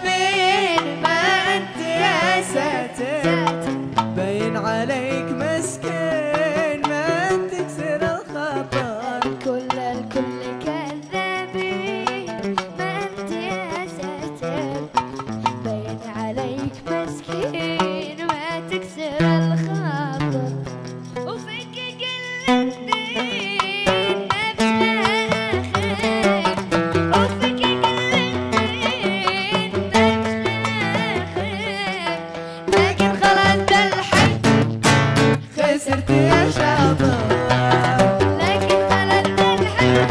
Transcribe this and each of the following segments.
me سرتي يا شاطر لكن أنا الدنيا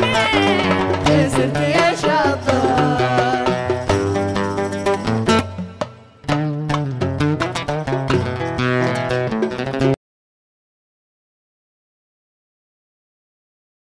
صرت يا